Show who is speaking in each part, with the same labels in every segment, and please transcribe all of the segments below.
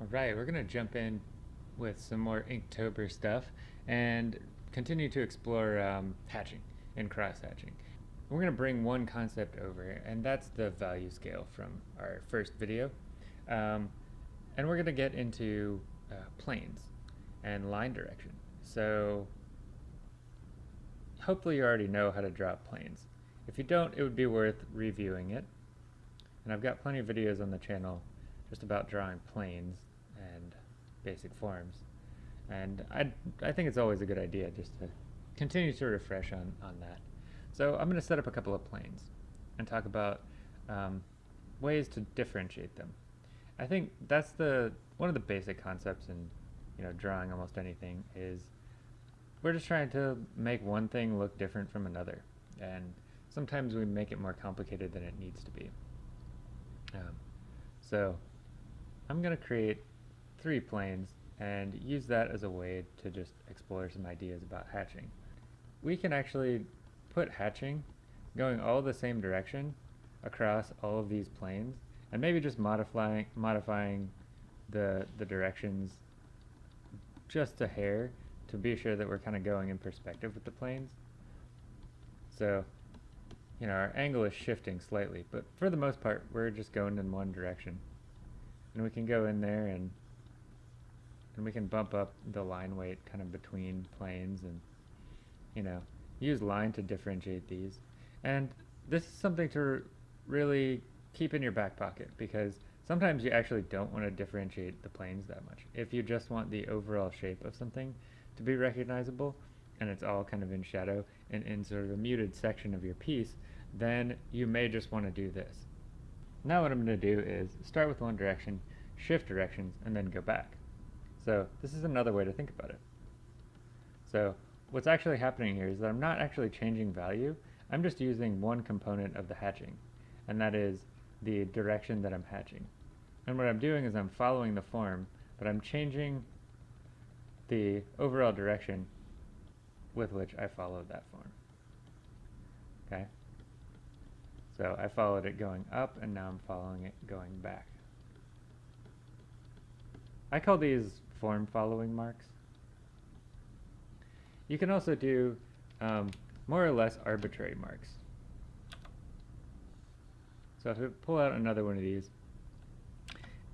Speaker 1: Alright, we're going to jump in with some more Inktober stuff and continue to explore um, hatching and cross-hatching. We're going to bring one concept over, and that's the value scale from our first video. Um, and we're going to get into uh, planes and line direction. So hopefully you already know how to draw planes. If you don't, it would be worth reviewing it. And I've got plenty of videos on the channel just about drawing planes and basic forms. And I, I think it's always a good idea just to continue to refresh on, on that. So I'm going to set up a couple of planes and talk about um, ways to differentiate them. I think that's the one of the basic concepts in you know drawing almost anything is we're just trying to make one thing look different from another and sometimes we make it more complicated than it needs to be. Um, so I'm going to create three planes and use that as a way to just explore some ideas about hatching. We can actually put hatching going all the same direction across all of these planes and maybe just modifying modifying the the directions just a hair to be sure that we're kind of going in perspective with the planes. So, you know, our angle is shifting slightly, but for the most part, we're just going in one direction. And we can go in there and and we can bump up the line weight kind of between planes and, you know, use line to differentiate these. And this is something to really keep in your back pocket because sometimes you actually don't want to differentiate the planes that much. If you just want the overall shape of something to be recognizable and it's all kind of in shadow and in sort of a muted section of your piece, then you may just want to do this. Now what I'm going to do is start with one direction, shift directions, and then go back. So this is another way to think about it. So what's actually happening here is that I'm not actually changing value, I'm just using one component of the hatching, and that is the direction that I'm hatching. And what I'm doing is I'm following the form, but I'm changing the overall direction with which I followed that form. Okay? So I followed it going up, and now I'm following it going back. I call these form following marks. You can also do um, more or less arbitrary marks. So if I pull out another one of these,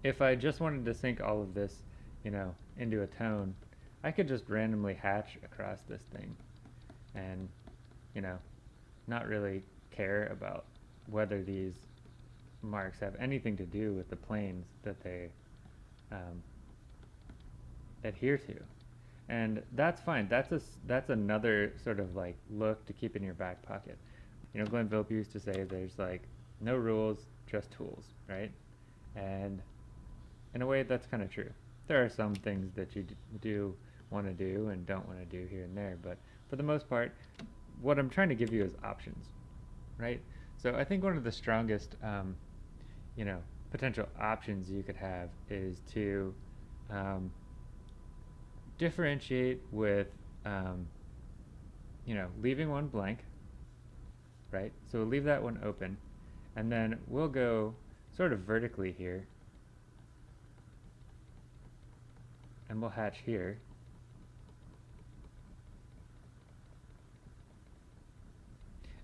Speaker 1: if I just wanted to sink all of this, you know, into a tone, I could just randomly hatch across this thing and, you know, not really care about whether these marks have anything to do with the planes that they um, adhere to. And that's fine. That's a, that's another sort of like look to keep in your back pocket. You know, Glenn Vilppu used to say there's like no rules, just tools, right? And in a way, that's kind of true. There are some things that you do want to do and don't want to do here and there, but for the most part, what I'm trying to give you is options, right? So I think one of the strongest, um, you know, potential options you could have is to um, differentiate with, um, you know, leaving one blank, right? So we'll leave that one open, and then we'll go sort of vertically here, and we'll hatch here.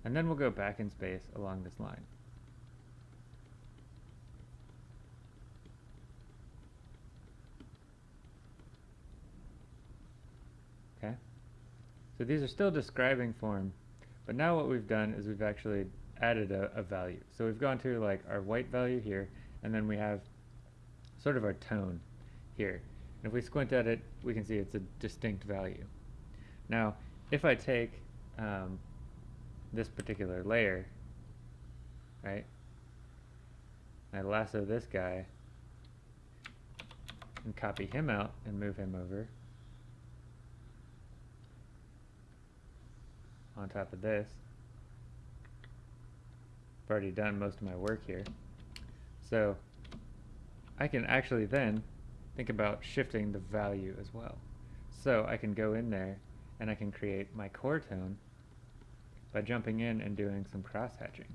Speaker 1: And then we'll go back in space along this line. Okay? So these are still describing form, but now what we've done is we've actually added a, a value. So we've gone to like our white value here, and then we have sort of our tone here. And if we squint at it, we can see it's a distinct value. Now, if I take um, this particular layer, right, I lasso this guy and copy him out and move him over on top of this. I've already done most of my work here. So I can actually then think about shifting the value as well. So I can go in there and I can create my core tone by jumping in and doing some cross hatching.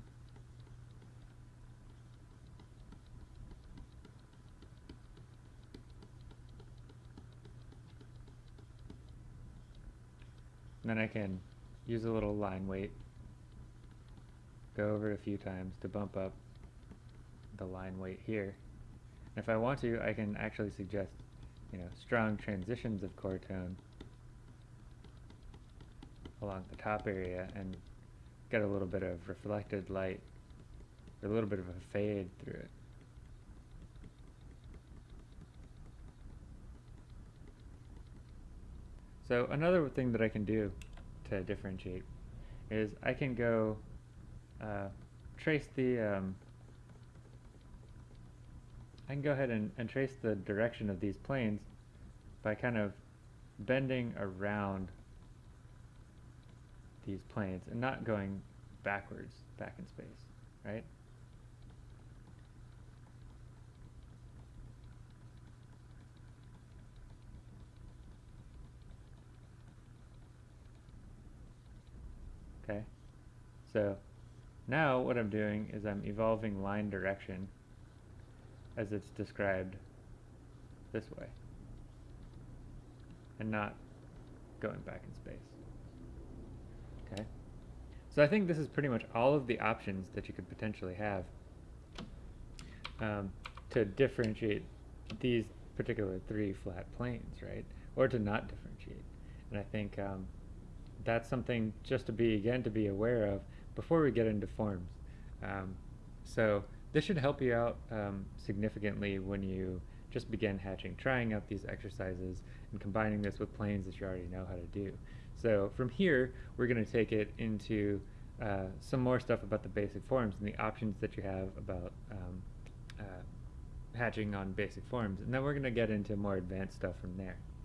Speaker 1: Then I can use a little line weight, go over it a few times to bump up the line weight here. And if I want to, I can actually suggest, you know, strong transitions of core tone along the top area and get a little bit of reflected light, a little bit of a fade through it. So another thing that I can do to differentiate is I can go uh, trace the um, I can go ahead and, and trace the direction of these planes by kind of bending around these planes and not going backwards back in space, right? Okay, so now what I'm doing is I'm evolving line direction as it's described this way and not going back in space. Okay, so I think this is pretty much all of the options that you could potentially have um, to differentiate these particular three flat planes, right? Or to not differentiate. And I think um, that's something just to be, again, to be aware of before we get into forms. Um, so this should help you out um, significantly when you just begin hatching, trying out these exercises and combining this with planes that you already know how to do. So from here, we're going to take it into uh, some more stuff about the basic forms and the options that you have about um, uh, hatching on basic forms. And then we're going to get into more advanced stuff from there.